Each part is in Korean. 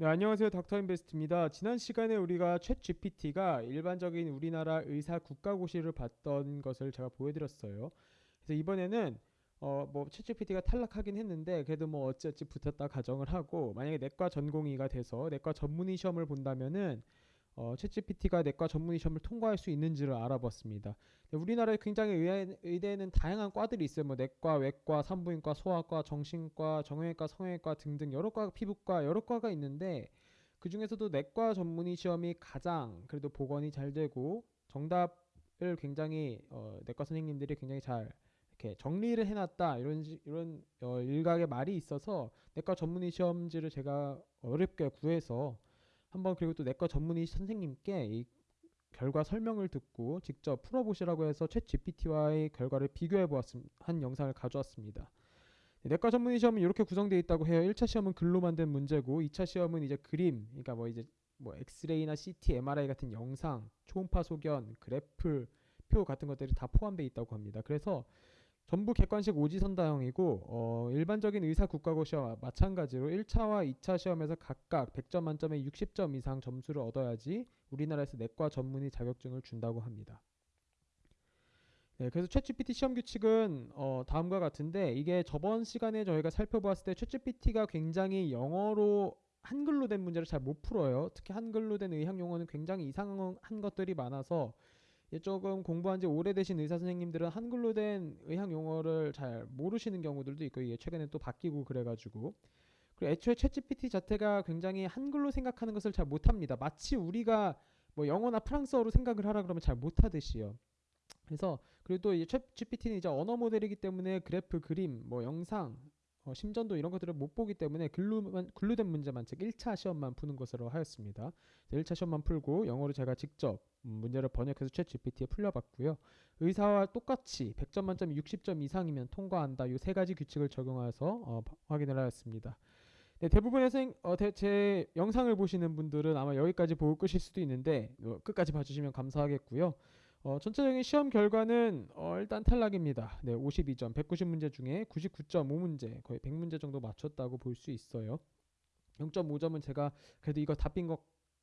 네, 안녕하세요. 닥터 인베스트입니다. 지난 시간에 우리가 챗 GPT가 일반적인 우리나라 의사 국가고시를 봤던 것을 제가 보여드렸어요. 그래서 이번에는 어뭐챗 GPT가 탈락하긴 했는데 그래도 뭐 어찌어찌 붙었다 가정을 하고 만약에 내과 전공의가 돼서 내과 전문의 시험을 본다면은 어, 챗GPT가 내과 전문의 시험을 통과할 수 있는지를 알아봤습니다. 우리나라에 굉장히 의대, 의대 는 다양한 과들이 있어요. 뭐 내과, 외과, 산부인과, 소아과, 정신과, 정형외과, 성형외과 등등 여러 과, 피부과 여러 과가 있는데 그 중에서도 내과 전문의 시험이 가장 그래도 복원이 잘 되고 정답을 굉장히 어, 내과 선생님들이 굉장히 잘 이렇게 정리를 해놨다 이런 이런 어, 일각의 말이 있어서 내과 전문의 시험지를 제가 어렵게 구해서 한번 그리고 또 내과 전문의 선생님께 이 결과 설명을 듣고 직접 풀어보시라고 해서 챗 GPT와의 결과를 비교해 보았한 영상을 가져왔습니다. 내과 전문의 시험은 이렇게 구성되어 있다고 해요. 1차 시험은 글로 만든 문제고 2차 시험은 이제 그림, 그러니까 뭐 이제 뭐 엑스레이나 CT, MRI 같은 영상, 초음파 소견, 그래프, 표 같은 것들이 다 포함되어 있다고 합니다. 그래서 전부 객관식 오지선다형이고 어, 일반적인 의사 국가고시와 마찬가지로 1차와 2차 시험에서 각각 100점 만점에 60점 이상 점수를 얻어야지 우리나라에서 내과 전문의 자격증을 준다고 합니다. 네, 그래서 챗GPT 시험 규칙은 어, 다음과 같은데 이게 저번 시간에 저희가 살펴보았을 때 챗GPT가 굉장히 영어로 한글로 된 문제를 잘 못 풀어요. 특히 한글로 된 의학 용어는 굉장히 이상한 것들이 많아서 조금 공부한 지 오래되신 의사 선생님들은 한글로 된 의학 용어를 잘 모르시는 경우들도 있고 이게 최근에 또 바뀌고 그래가지고 그리고 애초에 챗GPT 자체가 굉장히 한글로 생각하는 것을 잘 못합니다. 마치 우리가 뭐 영어나 프랑스어로 생각을 하라 그러면 잘 못하듯이요. 그래서 그리고 또 챗GPT는 이제 언어 모델이기 때문에 그래프, 그림, 뭐 영상, 어, 심전도 이런 것들을 못 보기 때문에 글루만, 글루된 문제만 즉 1차 시험만 푸는 것으로 하였습니다. 1차 시험만 풀고 영어로 제가 직접 음, 문제를 번역해서 챗 GPT에 풀려봤고요. 의사와 똑같이 100점 만점 60점 이상이면 통과한다. 이 세 가지 규칙을 적용해서 어, 확인을 하였습니다. 네, 대부분의 생, 어, 대, 제 영상을 보시는 분들은 아마 여기까지 보고 끄실 수도 있는데 어, 끝까지 봐주시면 감사하겠고요. 어, 전체적인 시험 결과는 어, 일단 탈락입니다. 네, 52점, 190문제 중에 99.5문제, 거의 100문제 정도 맞췄다고 볼 수 있어요. 0.5점은 제가 그래도 이거 답인 것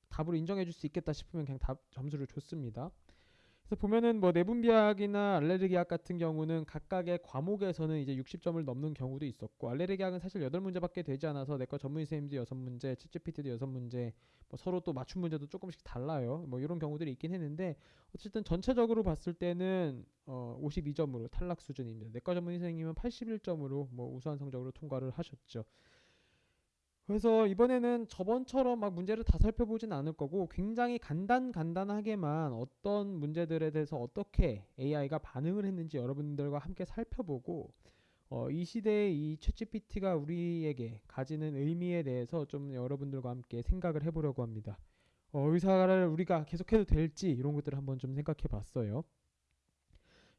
답으로 인정해 줄 수 있겠다 싶으면 그냥 답 점수를 줬습니다. 그래서 보면은 뭐 내분비학이나 알레르기학 같은 경우는 각각의 과목에서는 이제 60점을 넘는 경우도 있었고 알레르기학은 사실 8문제밖에 되지 않아서 내과 전문의 선생님도 6문제, 챗GPT도 6문제, 뭐 서로 또 맞춤 문제도 조금씩 달라요. 뭐 이런 경우들이 있긴 했는데 어쨌든 전체적으로 봤을 때는 어 52점으로 탈락 수준입니다. 내과 전문의 선생님은 81점으로 뭐 우수한 성적으로 통과를 하셨죠. 그래서 이번에는 저번처럼 막 문제를 다 살펴보진 않을 거고 굉장히 간단 간단하게만 어떤 문제들에 대해서 어떻게 AI가 반응을 했는지 여러분들과 함께 살펴보고 어, 이 시대의 이 챗GPT가 우리에게 가지는 의미에 대해서 좀 여러분들과 함께 생각을 해보려고 합니다. 어, 의사를 우리가 계속해도 될지 이런 것들을 한번 좀 생각해 봤어요.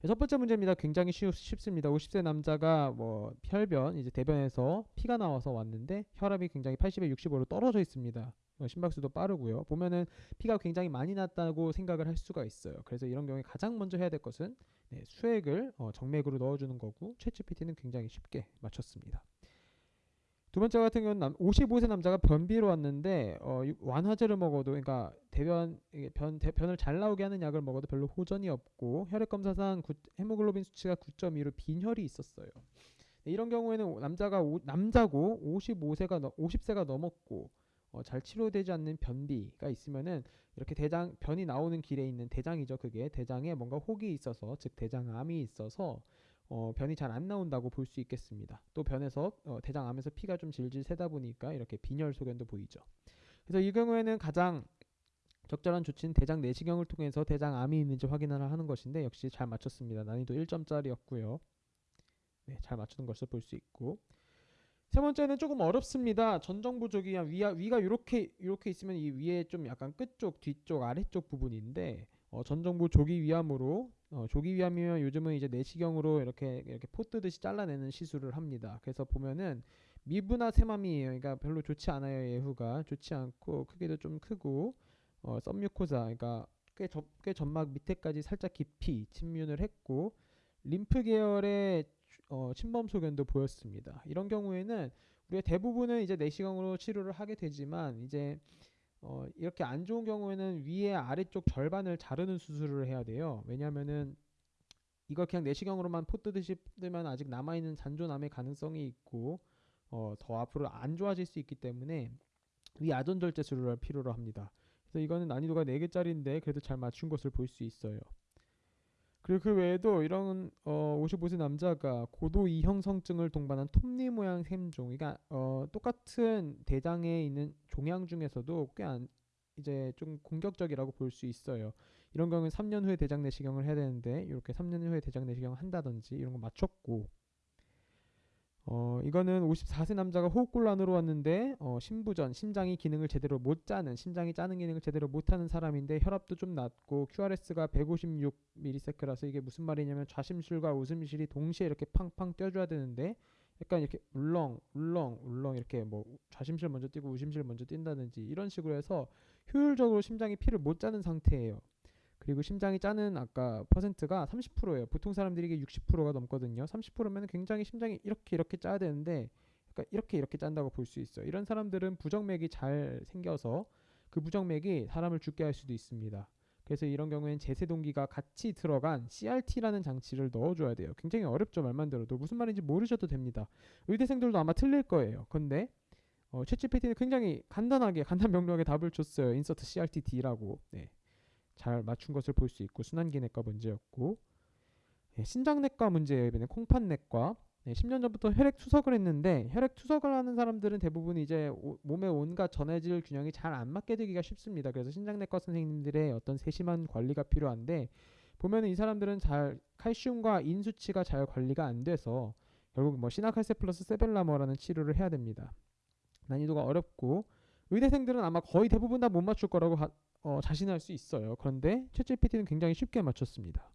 첫 번째 문제입니다. 굉장히 쉽, 쉽습니다. 50세 남자가 뭐 혈변 이제 대변에서 피가 나와서 왔는데 혈압이 굉장히 80에 65로 떨어져 있습니다. 어, 심박수도 빠르고요. 보면은 피가 굉장히 많이 났다고 생각을 할 수가 있어요. 그래서 이런 경우에 가장 먼저 해야 될 것은 네, 수액을 어, 정맥으로 넣어주는 거고 챗GPT는 굉장히 쉽게 맞췄습니다. 두 번째 같은 경우는 55세 남자가 변비로 왔는데 어, 완화제를 먹어도 그러니까 대변 변 대 변을 잘 나오게 하는 약을 먹어도 별로 호전이 없고 혈액 검사상 구, 헤모글로빈 수치가 9.2로 빈혈이 있었어요. 네, 이런 경우에는 남자가 오, 남자고 55세가 50세가 넘었고 어, 잘 치료되지 않는 변비가 있으면은 이렇게 대장 변이 나오는 길에 있는 대장이죠. 그게 대장에 뭔가 혹이 있어서 즉 대장암이 있어서 어, 변이 잘 안 나온다고 볼 수 있겠습니다. 또 변에서 어, 대장 암에서 피가 좀 질질 새다 보니까 이렇게 빈혈 소견도 보이죠. 그래서 이 경우에는 가장 적절한 조치는 대장 내시경을 통해서 대장 암이 있는지 확인을 하는 것인데 역시 잘 맞췄습니다. 난이도 1점짜리였고요. 네, 잘 맞추는 것을 볼 수 있고 세 번째는 조금 어렵습니다. 전정부족이 위가 위가 이렇게 이렇게 있으면 이 위에 좀 약간 끝쪽, 뒤쪽, 아래쪽 부분인데 어, 전정부 조기 위암으로 어, 조기 위암이면 요즘은 이제 내시경으로 이렇게 이렇게 포 뜨듯이 잘라내는 시술을 합니다. 그래서 보면은 미부나 세맘이에요. 그러니까 별로 좋지 않아요. 예후가 좋지 않고 크기도 좀 크고 어, 썸뮤코자 그러니까 꽤, 저, 꽤 점막 밑에까지 살짝 깊이 침륜을 했고 림프 계열의 어, 침범 소견도 보였습니다. 이런 경우에는 우리가 대부분은 이제 내시경으로 치료를 하게 되지만 이제 어, 이렇게 안 좋은 경우에는 위에 아래쪽 절반을 자르는 수술을 해야 돼요. 왜냐하면은 이걸 그냥 내시경으로만 포 뜨듯이 뜨면 아직 남아 있는 잔존암의 가능성이 있고 어, 더 앞으로 안 좋아질 수 있기 때문에 위 아전 절제 수술을 필요로 합니다. 그래서 이거는 난이도가 4개짜리인데 그래도 잘 맞춘 것을 볼 수 있어요. 그리고 그 외에도 이런 어 55세 남자가 고도 이형성증을 동반한 톱니 모양 샘종, 그러니까 어 똑같은 대장에 있는 종양 중에서도 꽤 안, 이제 좀 공격적이라고 볼 수 있어요. 이런 경우는 3년 후에 대장 내시경을 해야 되는데 이렇게 3년 후에 대장 내시경을 한다든지 이런 거 맞췄고 어 이거는 54세 남자가 호흡곤란으로 왔는데 어 심부전 심장이 기능을 제대로 못 짜는 심장이 짜는 기능을 제대로 못하는 사람인데 혈압도 좀 낮고 QRS가 156ms라서 이게 무슨 말이냐면 좌심실과 우심실이 동시에 이렇게 팡팡 뛰어줘야 되는데 약간 이렇게 울렁 울렁 울렁 이렇게 뭐 좌심실 먼저 뛰고 우심실 먼저 뛴다든지 이런 식으로 해서 효율적으로 심장이 피를 못 짜는 상태예요. 그리고 심장이 짜는 아까 퍼센트가 30%예요. 보통 사람들이 이게 60%가 넘거든요. 30%면 굉장히 심장이 이렇게 이렇게 짜야 되는데 그러니까 이렇게 이렇게 짠다고 볼 수 있어요. 이런 사람들은 부정맥이 잘 생겨서 그 부정맥이 사람을 죽게 할 수도 있습니다. 그래서 이런 경우에는 제세동기가 같이 들어간 CRT라는 장치를 넣어줘야 돼요. 굉장히 어렵죠 말만 들어도 무슨 말인지 모르셔도 됩니다. 의대생들도 아마 틀릴 거예요. 근데 어, 챗GPT는 굉장히 간단하게 간단 명료하게 답을 줬어요. insert CRT-D라고. 네. 잘 맞춘 것을 볼 수 있고 순환기내과 문제였고 예, 신장내과 문제예요. 이번에 콩팥내과 네, 10년 전부터 혈액 투석을 했는데 혈액 투석을 하는 사람들은 대부분 이제 오, 몸의 온갖 전해질 균형이 잘 안 맞게 되기가 쉽습니다. 그래서 신장내과 선생님들의 어떤 세심한 관리가 필요한데 보면은 이 사람들은 잘 칼슘과 인 수치가 잘 관리가 안 돼서 결국 뭐 시나칼세 플러스 세벨라머라는 치료를 해야 됩니다. 난이도가 어렵고 의대생들은 아마 거의 대부분 다 못 맞출 거라고 하, 어, 자신할 수 있어요. 그런데 챗GPT는 굉장히 쉽게 맞췄습니다.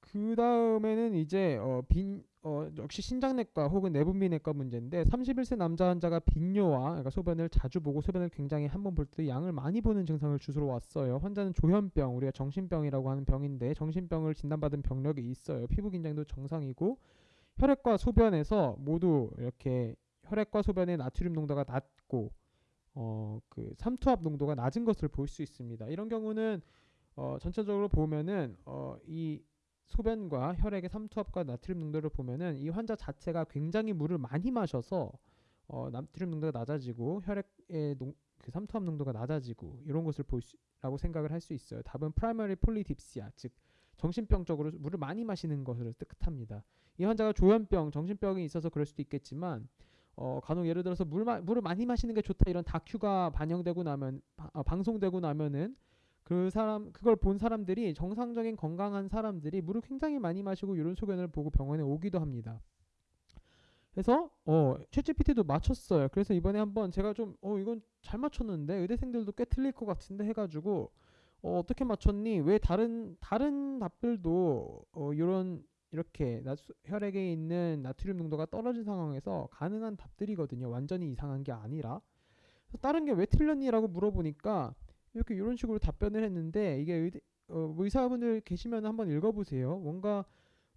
그 다음에는 이제 어, 빈 어, 역시 신장내과 혹은 내분비내과 문제인데 31세 남자 환자가 빈뇨와 그러니까 소변을 자주 보고 소변을 굉장히 한 번 볼 때 양을 많이 보는 증상을 주소로 왔어요. 환자는 조현병, 우리가 정신병이라고 하는 병인데 정신병을 진단받은 병력이 있어요. 피부 긴장도 정상이고 혈액과 소변에서 모두 이렇게 혈액과 소변의 나트륨 농도가 낮고 어, 그 삼투압 농도가 낮은 것을 볼 수 있습니다. 이런 경우는 어, 전체적으로 보면은 어, 이 소변과 혈액의 삼투압과 나트륨 농도를 보면은 이 환자 자체가 굉장히 물을 많이 마셔서 어, 나트륨 농도가 낮아지고 혈액의 농, 그 삼투압 농도가 낮아지고 이런 것을 볼수라고 생각을 할 수 있어요. 답은 primary polydipsia 즉 정신병적으로 물을 많이 마시는 것을 뜻합니다. 이 환자가 조현병, 정신병이 있어서 그럴 수도 있겠지만 어, 간혹 예를 들어서 물 마, 물을 많이 마시는 게 좋다 이런 다큐가 반영되고 나면 바, 어, 방송되고 나면은 그 사람 그걸 본 사람들이 정상적인 건강한 사람들이 물을 굉장히 많이 마시고 이런 소견을 보고 병원에 오기도 합니다. 그래서 어 챗GPT도 맞췄어요. 그래서 이번에 한번 제가 좀 어 이건 잘 맞췄는데 의대생들도 꽤 틀릴 것 같은데 해가지고 어 어떻게 맞췄니? 왜 다른 다른 답들도 어 이런 이렇게 나수, 혈액에 있는 나트륨 농도가 떨어진 상황에서 가능한 답들이거든요. 완전히 이상한 게 아니라. 다른 게 왜 틀렸니라고 물어보니까 이렇게 이런 식으로 답변을 했는데 이게 의대, 어, 의사분들 계시면 한번 읽어보세요. 뭔가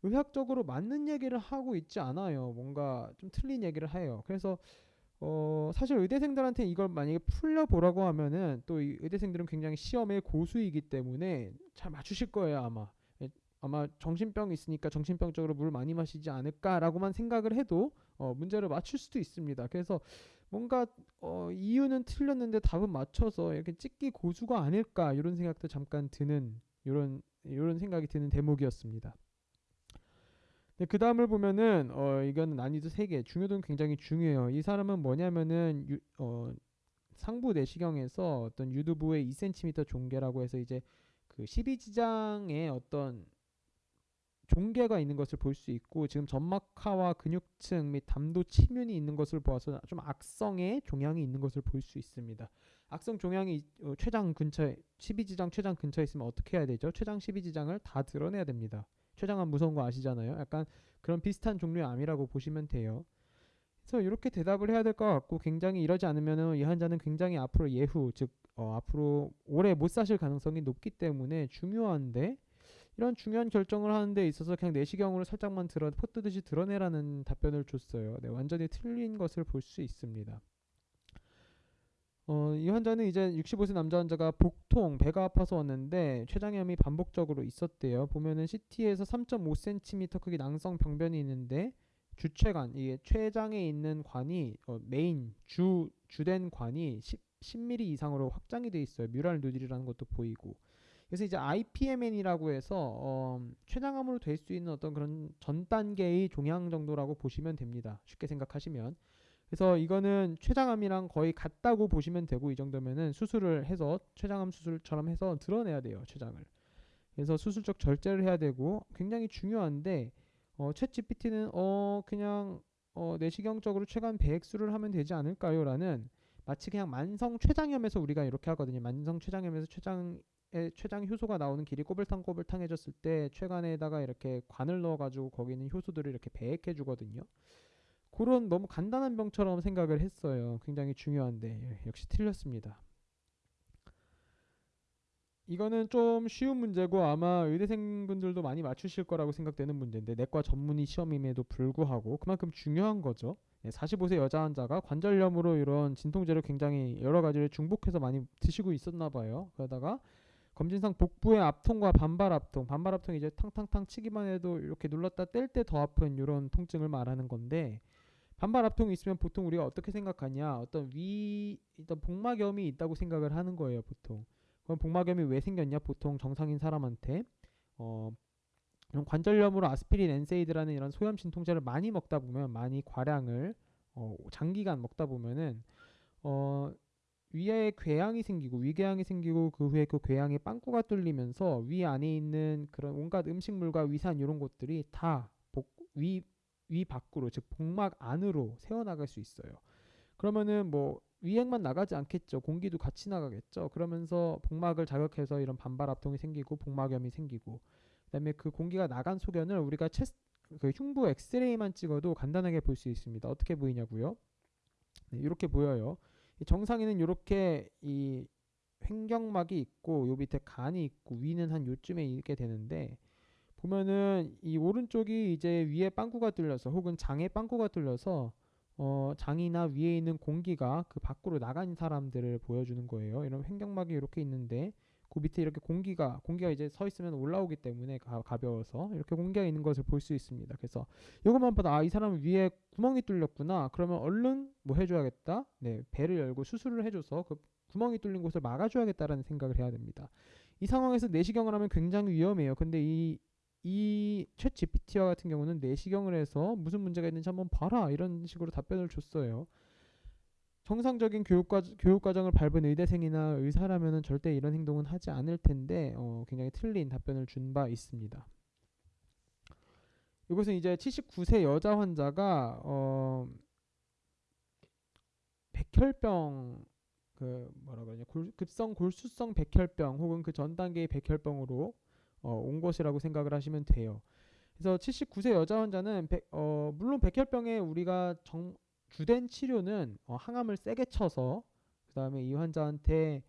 의학적으로 맞는 얘기를 하고 있지 않아요. 뭔가 좀 틀린 얘기를 해요. 그래서 어, 사실 의대생들한테 이걸 만약에 풀려보라고 하면은 또 의대생들은 굉장히 시험에 고수이기 때문에 잘 맞추실 거예요 아마. 아마 정신병이 있으니까 정신병적으로 물 많이 마시지 않을까라고만 생각을 해도 어, 문제를 맞출 수도 있습니다. 그래서 뭔가 어, 이유는 틀렸는데 답은 맞춰서 이렇게 찍기 고수가 아닐까 이런 생각도 잠깐 드는 이런 이런 생각이 드는 대목이었습니다. 네, 그 다음을 보면은 어 이거는 난이도 3개 중요도는 굉장히 중요해요. 이 사람은 뭐냐면은 유, 어 상부 내시경에서 어떤 유두부의 2cm 종계라고 해서 이제 그 12지장의 어떤 종괴가 있는 것을 볼 수 있고 지금 점막하와 근육층 및 담도 치면이 있는 것을 보아서 좀 악성의 종양이 있는 것을 볼 수 있습니다. 악성 종양이 어, 췌장 근처에 12지장 췌장 근처에 있으면 어떻게 해야 되죠? 췌장 12지장을 다 드러내야 됩니다. 췌장암 무서운 거 아시잖아요. 약간 그런 비슷한 종류의 암이라고 보시면 돼요. 그래서 이렇게 대답을 해야 될 것 같고 굉장히 이러지 않으면 이 환자는 굉장히 앞으로 예후 즉 어, 앞으로 오래 못 사실 가능성이 높기 때문에 중요한데 이런 중요한 결정을 하는 데 있어서 그냥 내시경으로 살짝만 도려 포뜨듯이 도려내라는 답변을 줬어요. 네, 완전히 틀린 것을 볼 수 있습니다. 어, 이 환자는 이제 65세 남자 환자가 복통, 배가 아파서 왔는데 췌장염이 반복적으로 있었대요. 보면은 CT에서 3.5cm 크기 낭성 병변이 있는데 주췌관, 이게 췌장에 있는 관이 어, 메인 주 주된 관이 10, 10mm 이상으로 확장이 돼 있어요. mural nodule이라는 것도 보이고. 그래서 이제 IPMN이라고 해서 어, 췌장암으로 될 수 있는 어떤 그런 전 단계의 종양 정도라고 보시면 됩니다. 쉽게 생각하시면. 그래서 이거는 췌장암이랑 거의 같다고 보시면 되고 이 정도면은 수술을 해서 췌장암 수술처럼 해서 드러내야 돼요 췌장을. 그래서 수술적 절제를 해야 되고 굉장히 중요한데 어, 챗 GPT는 어 그냥 어, 내시경적으로 췌관 배액술을 하면 되지 않을까요?라는 마치 그냥 만성 췌장염에서 우리가 이렇게 하거든요. 만성 췌장염에서 췌장 에 췌장 효소가 나오는 길이 꼬불탕꼬불탕해졌을 때 췌관에다가 이렇게 관을 넣어가지고 거기 있는 효소들을 이렇게 배액해 주거든요. 그런 너무 간단한 병처럼 생각을 했어요. 굉장히 중요한데 예, 역시 틀렸습니다. 이거는 좀 쉬운 문제고 아마 의대생분들도 많이 맞추실 거라고 생각되는 문제인데 내과 전문의 시험임에도 불구하고 그만큼 중요한 거죠. 45세 예, 여자 환자가 관절염으로 이런 진통제를 굉장히 여러 가지를 중복해서 많이 드시고 있었나 봐요. 그러다가 검진상 복부의 압통과 반발 압통, 반발 압통이 이제 탕탕탕 치기만 해도 이렇게 눌렀다 뗄 때 더 아픈 이런 통증을 말하는 건데 반발 압통이 있으면 보통 우리가 어떻게 생각하냐? 어떤 위 어떤 복막염이 있다고 생각을 하는 거예요, 보통. 그럼 복막염이 왜 생겼냐? 보통 정상인 사람한테 어 이런 관절염으로 아스피린, 엔세이드라는 이런 소염 진통제를 많이 먹다 보면 많이 과량을 어 장기간 먹다 보면은 어 위에 궤양이 생기고 위궤양이 생기고 그 후에 그 궤양에 빵꾸가 뚫리면서 위 안에 있는 그런 온갖 음식물과 위산 이런 것들이 다 위 위 밖으로 즉 복막 안으로 새어나갈 수 있어요. 그러면은 뭐 위액만 나가지 않겠죠. 공기도 같이 나가겠죠. 그러면서 복막을 자극해서 이런 반발 압통이 생기고 복막염이 생기고 그다음에 그 공기가 나간 소견을 우리가 체스 그 흉부 엑스레이만 찍어도 간단하게 볼 수 있습니다. 어떻게 보이냐고요? 네, 이렇게 보여요. 정상에는 이렇게 이 횡격막이 있고 요 밑에 간이 있고 위는 한 요쯤에 있게 되는데 보면은 이 오른쪽이 이제 위에 빵꾸가 뚫려서 혹은 장에 빵꾸가 뚫려서 어 장이나 위에 있는 공기가 그 밖으로 나간 사람들을 보여주는 거예요. 이런 횡격막이 이렇게 있는데 그 밑에 이렇게 공기가 공기가 이제 서 있으면 올라오기 때문에 가, 가벼워서 이렇게 공기가 있는 것을 볼 수 있습니다. 그래서 이것만 봐도 아 이 사람 위에 구멍이 뚫렸구나. 그러면 얼른 뭐 해줘야겠다. 네 배를 열고 수술을 해줘서 그 구멍이 뚫린 곳을 막아줘야겠다라는 생각을 해야 됩니다. 이 상황에서 내시경을 하면 굉장히 위험해요. 근데 이 이챗 GPT와 같은 경우는 내시경을 해서 무슨 문제가 있는지 한번 봐라 이런 식으로 답변을 줬어요. 정상적인 교육과, 교육과정을 밟은 의대생이나 의사라면 절대 이런 행동은 하지 않을 텐데 어, 굉장히 틀린 답변을 준 바 있습니다. 이것은 이제 79세 여자 환자가 어, 백혈병 그 뭐라 그러냐 골, 급성 골수성 백혈병 혹은 그 전 단계의 백혈병으로 어, 온 것이라고 생각을 하시면 돼요. 그래서 79세 여자 환자는 백, 어, 물론 백혈병에 우리가 정, 주된 치료는 어, 항암을 세게 쳐서 그 다음에 이 환자한테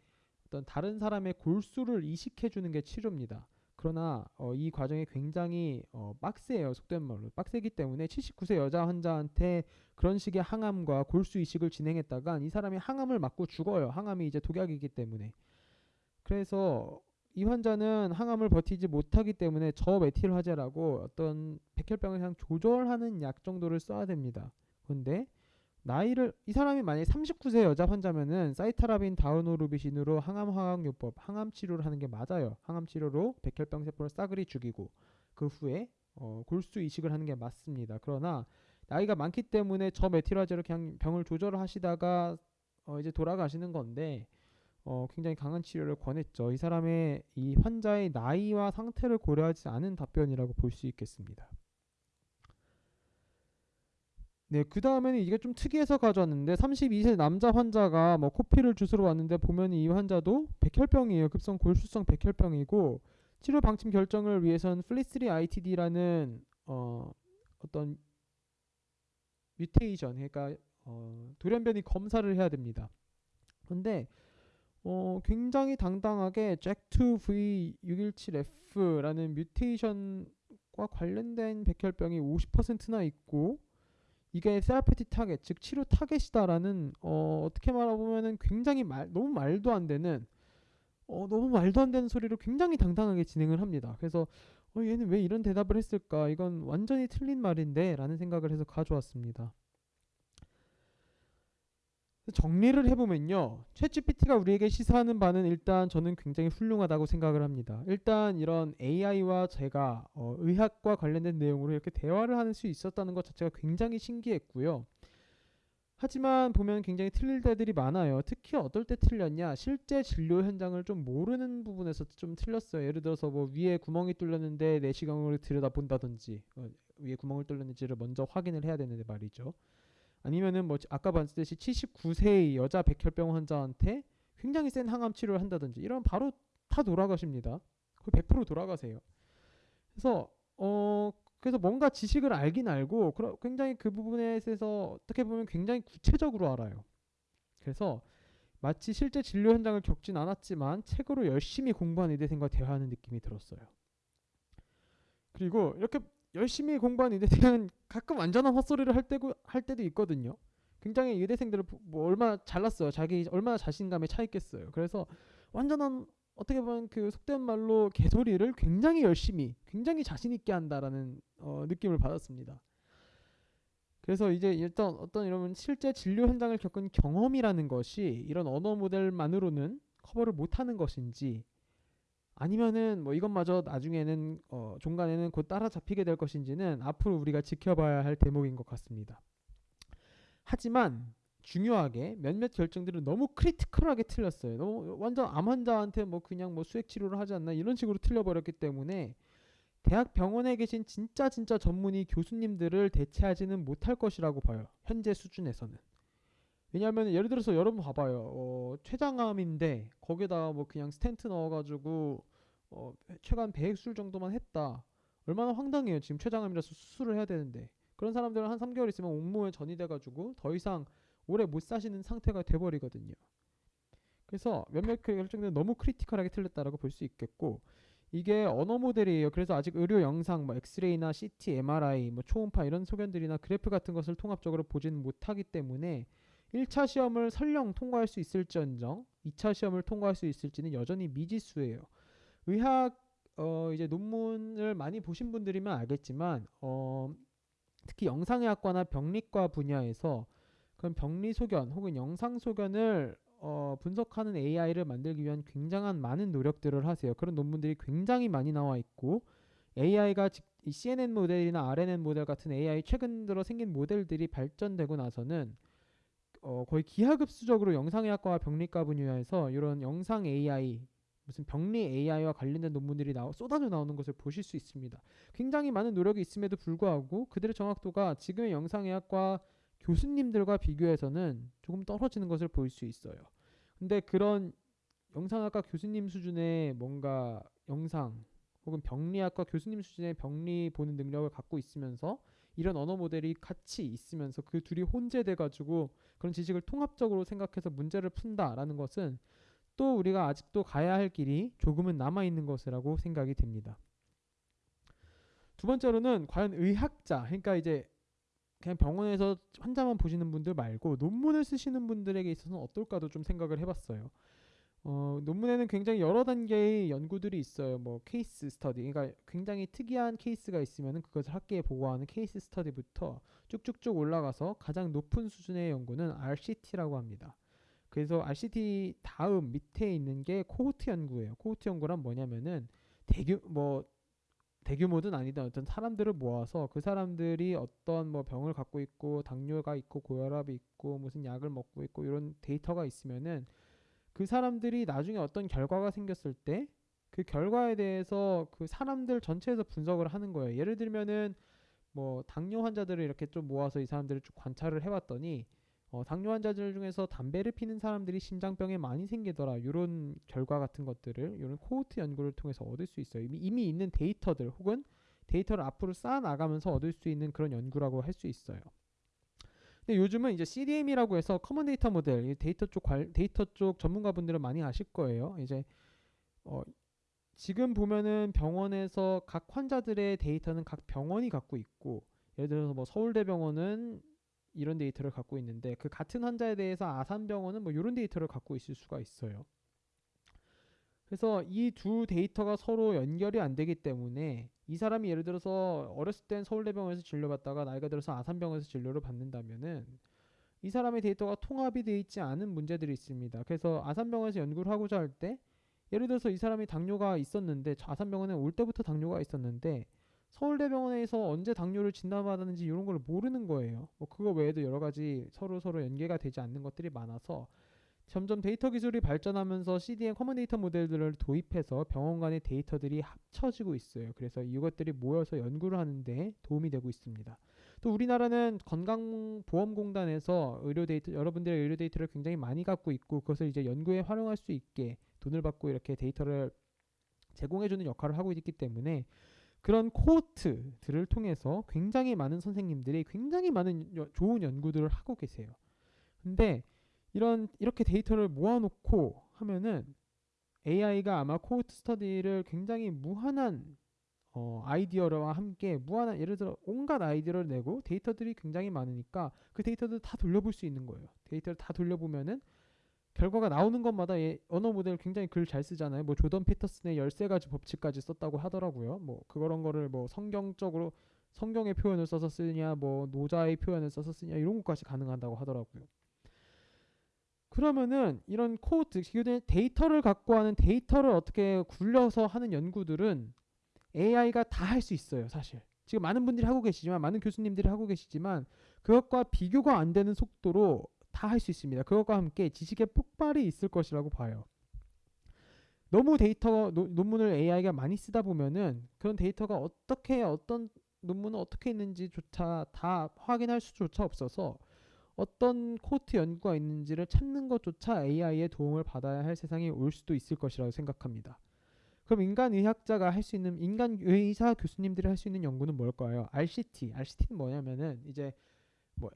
어떤 다른 사람의 골수를 이식해 주는 게 치료입니다. 그러나 어, 이 과정이 굉장히 어, 빡세요. 속된 말로 빡세기 때문에 79세 여자 환자한테 그런 식의 항암과 골수 이식을 진행했다가 이 사람이 항암을 맞고 죽어요. 항암이 이제 독약이기 때문에. 그래서 이 환자는 항암을 버티지 못하기 때문에 저메틸 화제라고 어떤 백혈병을 그냥 조절하는 약 정도를 써야 됩니다. 근데 나이를 이 사람이 만약에 39세 여자 환자면은 사이타라빈 다우노루비신으로 항암 화학요법 항암 치료를 하는 게 맞아요. 항암 치료로 백혈병 세포를 싸그리 죽이고 그 후에 어, 골수 이식을 하는 게 맞습니다. 그러나 나이가 많기 때문에 저메틸화제로 그냥 병을 조절을 하시다가 어, 이제 돌아가시는 건데 어, 굉장히 강한 치료를 권했죠. 이 사람의 이 환자의 나이와 상태를 고려하지 않은 답변이라고 볼 수 있겠습니다. 네, 그 다음에는 이게 좀 특이해서 가져왔는데 32세 남자 환자가 뭐 코피를 주소로 왔는데 보면 이 환자도 백혈병이에요. 급성 골수성 백혈병이고 치료 방침 결정을 위해선 FLT3 ITD라는 어, 어떤 mutation, 그러니까 어, 돌연변이 검사를 해야 됩니다. 근데 어, 굉장히 당당하게 JAK2V617F라는 mutation과 관련된 백혈병이 50%나 있고 이게 therapeutic target, 즉 치료 타겟이다라는 어, 어떻게 말하면은 굉장히 말, 너무 말도 안 되는 어, 너무 말도 안 되는 소리로 굉장히 당당하게 진행을 합니다. 그래서 어, 얘는 왜 이런 대답을 했을까? 이건 완전히 틀린 말인데 라는 생각을 해서 가져왔습니다. 정리를 해보면요. 챗GPT가 우리에게 시사하는 바는 일단 저는 굉장히 훌륭하다고 생각을 합니다. 일단 이런 AI와 제가 어, 의학과 관련된 내용으로 이렇게 대화를 할 수 있었다는 것 자체가 굉장히 신기했고요. 하지만 보면 굉장히 틀릴 때들이 많아요. 특히 어떨 때 틀렸냐? 실제 진료 현장을 좀 모르는 부분에서 좀 틀렸어요. 예를 들어서 뭐 위에 구멍이 뚫렸는데 내시경으로 들여다본다든지 어, 위에 구멍을 뚫렸는지를 먼저 확인을 해야 되는데 말이죠. 아니면은 뭐 아까 봤듯이 79세의 여자 백혈병 환자한테 굉장히 센 항암 치료를 한다든지 이런 바로 다 돌아가십니다. 거의 100% 돌아가세요. 그래서 어 그래서 뭔가 지식을 알긴 알고 굉장히 그 부분에 있어서 어떻게 보면 굉장히 구체적으로 알아요. 그래서 마치 실제 진료 현장을 겪진 않았지만 책으로 열심히 공부한 의대생과 대화하는 느낌이 들었어요. 그리고 이렇게 열심히 공부한 의대생은 가끔 완전한 헛소리를 할 때고 할 때도 있거든요. 굉장히 의대생들을 뭐 얼마나 잘났어요. 자기 얼마나 자신감에 차 있겠어요. 그래서 완전한 어떻게 보면 그 속된 말로 개소리를 굉장히 열심히, 굉장히 자신 있게 한다라는 어, 느낌을 받았습니다. 그래서 이제 일단 어떤 이런 실제 진료 현장을 겪은 경험이라는 것이 이런 언어 모델만으로는 커버를 못하는 것인지 아니면은 뭐 이것마저 나중에는 어 종국에는 곧 따라잡히게 될 것인지는 앞으로 우리가 지켜봐야 할 대목인 것 같습니다. 하지만 중요하게 몇몇 결정들은 너무 critical하게 틀렸어요. 너무 완전 암 환자한테 뭐 그냥 뭐 수액 치료를 하지 않나 이런 식으로 틀려버렸기 때문에 대학 병원에 계신 진짜 진짜 전문의 교수님들을 대체하지는 못할 것이라고 봐요. 현재 수준에서는. 왜냐하면 예를 들어서 여러분 봐봐요. 어, 췌장암인데 거기다가 뭐 그냥 스텐트 넣어가지고 어, 췌관 배액술 정도만 했다. 얼마나 황당해요. 지금 췌장암이라서 수술을 해야 되는데 그런 사람들은 한 3개월 있으면 온몸에 전이 돼가지고 더 이상 오래 못 사시는 상태가 돼버리거든요. 그래서 몇몇 그 결정들은 너무 critical하게 틀렸다라고 볼 수 있겠고 이게 언어 모델이에요. 그래서 아직 의료 영상, 뭐 엑스레이나 CT, MRI, 뭐 초음파 이런 소견들이나 그래프 같은 것을 통합적으로 보지는 못하기 때문에 1차 시험을 설령 통과할 수 있을지언정 2차 시험을 통과할 수 있을지는 여전히 미지수예요. 의학 어 이제 논문을 많이 보신 분들이면 알겠지만 어 특히 영상의학과나 병리과 분야에서 그런 병리 소견 혹은 영상 소견을 어 분석하는 AI를 만들기 위한 굉장한 많은 노력들을 하세요. 그런 논문들이 굉장히 많이 나와 있고 AI가 CNN 모델이나 RNN 모델 같은 AI 최근 들어 생긴 모델들이 발전되고 나서는 어, 거의 기하급수적으로 영상의학과와 병리과 분야에서 이런 영상 AI 무슨 병리 AI와 관련된 논문들이 나오, 쏟아져 나오는 것을 보실 수 있습니다. 굉장히 많은 노력이 있음에도 불구하고 그들의 정확도가 지금의 영상의학과 교수님들과 비교해서는 조금 떨어지는 것을 볼수 있어요. 근데 그런 영상학과 교수님 수준의 뭔가 영상 혹은 병리학과 교수님 수준의 병리 보는 능력을 갖고 있으면서 이런 언어 모델이 같이 있으면서 그 둘이 혼재돼 가지고 그런 지식을 통합적으로 생각해서 문제를 푼다라는 것은 또 우리가 아직도 가야 할 길이 조금은 남아 있는 것이라고 생각이 됩니다. 두 번째로는 과연 의학자, 그러니까 이제 그냥 병원에서 환자만 보시는 분들 말고 논문을 쓰시는 분들에게 있어서는 어떨까도 좀 생각을 해봤어요. 어, 논문에는 굉장히 여러 단계의 연구들이 있어요. 뭐 case study, 그러니까 굉장히 특이한 케이스가 있으면 그것을 학계에 보고하는 case study부터 쭉쭉쭉 올라가서 가장 높은 수준의 연구는 RCT라고 합니다. 그래서 RCT 다음 밑에 있는 게 코호트 연구예요. 코호트 연구란 뭐냐면은 대규 뭐 대규모든 아니든 어떤 사람들을 모아서 그 사람들이 어떤 뭐 병을 갖고 있고 당뇨가 있고 고혈압이 있고 무슨 약을 먹고 있고 이런 데이터가 있으면은 그 사람들이 나중에 어떤 결과가 생겼을 때 그 결과에 대해서 그 사람들 전체에서 분석을 하는 거예요. 예를 들면은 뭐 당뇨 환자들을 이렇게 좀 모아서 이 사람들을 쭉 관찰을 해봤더니 어, 당뇨 환자들 중에서 담배를 피는 사람들이 심장병에 많이 생기더라. 이런 결과 같은 것들을 이런 코호트 연구를 통해서 얻을 수 있어요. 이미, 이미 있는 데이터들 혹은 데이터를 앞으로 쌓아 나가면서 얻을 수 있는 그런 연구라고 할 수 있어요. 근데 요즘은 이제 CDM이라고 해서 common data model, 이 데이터 쪽 관, 데이터 쪽 전문가분들은 많이 아실 거예요. 이제 어, 지금 보면은 병원에서 각 환자들의 데이터는 각 병원이 갖고 있고 예를 들어서 뭐 서울대병원은 이런 데이터를 갖고 있는데 그 같은 환자에 대해서 아산병원은 뭐 이런 데이터를 갖고 있을 수가 있어요. 그래서 이 두 데이터가 서로 연결이 안 되기 때문에 이 사람이 예를 들어서 어렸을 땐 서울대병원에서 진료받다가 나이가 들어서 아산병원에서 진료를 받는다면은 이 사람의 데이터가 통합이 되어 있지 않은 문제들이 있습니다. 그래서 아산병원에서 연구를 하고자 할 때 예를 들어서 이 사람이 당뇨가 있었는데 저 아산병원에 올 때부터 당뇨가 있었는데 서울대병원에서 언제 당뇨를 진단받았는지 이런 걸 모르는 거예요. 뭐 그거 외에도 여러 가지 서로 서로 연계가 되지 않는 것들이 많아서 점점 데이터 기술이 발전하면서 CDN 커먼 데이터 모델들을 도입해서 병원 간의 데이터들이 합쳐지고 있어요. 그래서 이것들이 모여서 연구를 하는데 도움이 되고 있습니다. 또 우리나라는 건강보험공단에서 의료 데이터 여러분들의 의료 데이터를 굉장히 많이 갖고 있고 그것을 이제 연구에 활용할 수 있게 돈을 받고 이렇게 데이터를 제공해주는 역할을 하고 있기 때문에 그런 cohort들을 통해서 굉장히 많은 선생님들이 굉장히 많은 여- 좋은 연구들을 하고 계세요. 근데 이런 이렇게 데이터를 모아놓고 하면은 AI가 아마 cohort study를 굉장히 무한한 어, 아이디어와 함께 무한한 예를 들어 온갖 아이디어를 내고 데이터들이 굉장히 많으니까 그 데이터들 다 돌려볼 수 있는 거예요. 데이터를 다 돌려보면은 결과가 나오는 것마다 얘 언어 모델 굉장히 글 잘 쓰잖아요. 뭐 조던 피터슨의 13가지 법칙까지 썼다고 하더라고요. 뭐 그런 거를 뭐 성경적으로 성경의 표현을 써서 쓰냐 뭐 노자의 표현을 써서 쓰냐 이런 것까지 가능하다고 하더라고요. 그러면은 이런 코드 데이터를 갖고 하는 데이터를 어떻게 굴려서 하는 연구들은 AI가 다 할 수 있어요, 사실. 지금 많은 분들이 하고 계시지만 많은 교수님들이 하고 계시지만 그것과 비교가 안 되는 속도로 다 할 수 있습니다. 그것과 함께 지식의 폭발이 있을 것이라고 봐요. 너무 데이터 노- 논문을 AI가 많이 쓰다 보면은 그런 데이터가 어떻게 어떤 논문은 어떻게 있는지조차 다 확인할 수조차 없어서 어떤 코트 연구가 있는지를 찾는 것조차 AI의 도움을 받아야 할 세상이 올 수도 있을 것이라고 생각합니다. 그럼 인간 의학자가 할 수 있는 인간 의사 교수님들이 할 수 있는 연구는 뭘까요? RCT. RCT는 뭐냐면은 이제 뭐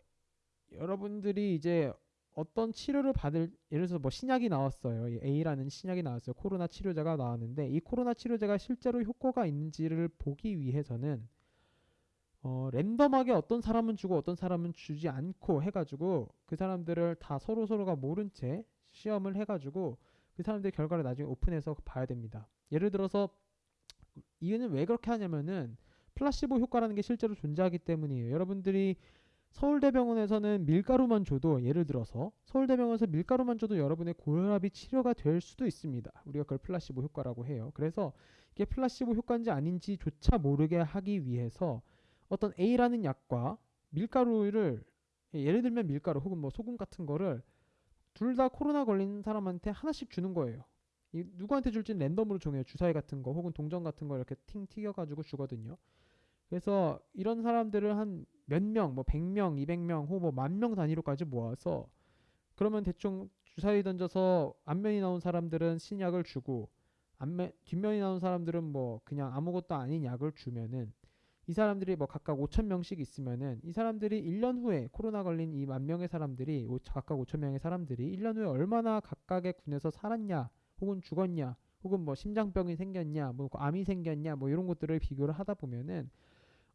여러분들이 이제 어떤 치료를 받을 예를 들어서 뭐 신약이 나왔어요. 이 A라는 신약이 나왔어요. 코로나 치료제가 나왔는데 이 코로나 치료제가 실제로 효과가 있는지를 보기 위해서는 어, 랜덤하게 어떤 사람은 주고 어떤 사람은 주지 않고 해가지고 그 사람들을 다 서로 서로가 모른 채 시험을 해가지고 그 사람들의 결과를 나중에 오픈해서 봐야 됩니다. 예를 들어서 이유는 왜 그렇게 하냐면은 플라시보 효과라는 게 실제로 존재하기 때문이에요. 여러분들이 서울대병원에서는 밀가루만 줘도 예를 들어서 서울대병원에서 밀가루만 줘도 여러분의 고혈압이 치료가 될 수도 있습니다. 우리가 그걸 플라시보 효과라고 해요. 그래서 이게 플라시보 효과인지 아닌지조차 모르게 하기 위해서 어떤 A라는 약과 밀가루를 예를 들면 밀가루 혹은 뭐 소금 같은 거를 둘 다 코로나 걸린 사람한테 하나씩 주는 거예요. 이 누구한테 줄지는 랜덤으로 정해요. 주사위 같은 거 혹은 동전 같은 거 이렇게 팅 튀겨가지고 주거든요. 그래서 이런 사람들을 한 몇 명, 뭐 100명, 200명, 혹은 뭐 만 명 단위로까지 모아서 그러면 대충 주사위 던져서 앞면이 나온 사람들은 신약을 주고 앞면 뒷면이 나온 사람들은 뭐 그냥 아무것도 아닌 약을 주면은 이 사람들이 뭐 각각 5천 명씩 있으면은 이 사람들이 1년 후에 코로나 걸린 이 만 명의 사람들이 오- 각각 5천 명의 사람들이 1년 후에 얼마나 각각의 군에서 살았냐 혹은 죽었냐 혹은 뭐 심장병이 생겼냐 뭐 암이 생겼냐 뭐 이런 것들을 비교를 하다 보면은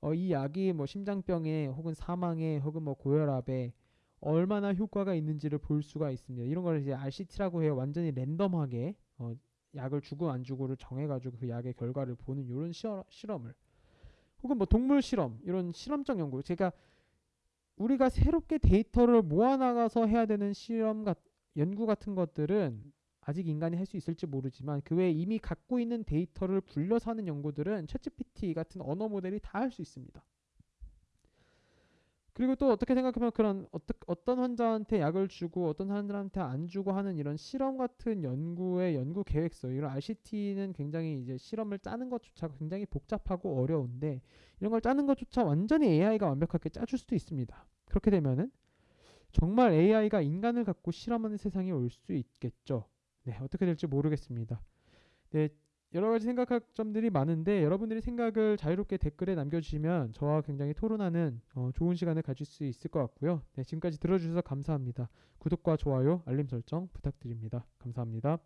어, 이 약이 뭐 심장병에 혹은 사망에 혹은 뭐 고혈압에 얼마나 효과가 있는지를 볼 수가 있습니다. 이런 걸 이제 RCT라고 해요. 완전히 랜덤하게 어, 약을 주고 안 주고를 정해가지고 그 약의 결과를 보는 이런 실험을 혹은 뭐 동물 실험 이런 실험적 연구 제가 우리가 새롭게 데이터를 모아나가서 해야 되는 실험 같 연구 같은 것들은 아직 인간이 할 수 있을지 모르지만 그 외에 이미 갖고 있는 데이터를 불려서 하는 연구들은 챗GPT 같은 언어 모델이 다 할 수 있습니다. 그리고 또 어떻게 생각하면 그런 어떠, 어떤 환자한테 약을 주고 어떤 사람들한테 안 주고 하는 이런 실험 같은 연구의 연구 계획서 이런 RCT는 굉장히 이제 실험을 짜는 것조차 굉장히 복잡하고 어려운데 이런 걸 짜는 것조차 완전히 AI가 완벽하게 짜줄 수도 있습니다. 그렇게 되면은 정말 AI가 인간을 갖고 실험하는 세상이 올 수 있겠죠. 네, 어떻게 될지 모르겠습니다. 네, 여러 가지 생각할 점들이 많은데 여러분들이 생각을 자유롭게 댓글에 남겨주시면 저와 굉장히 토론하는 어, 좋은 시간을 가질 수 있을 것 같고요. 네, 지금까지 들어주셔서 감사합니다. 구독과 좋아요, 알림 설정 부탁드립니다. 감사합니다.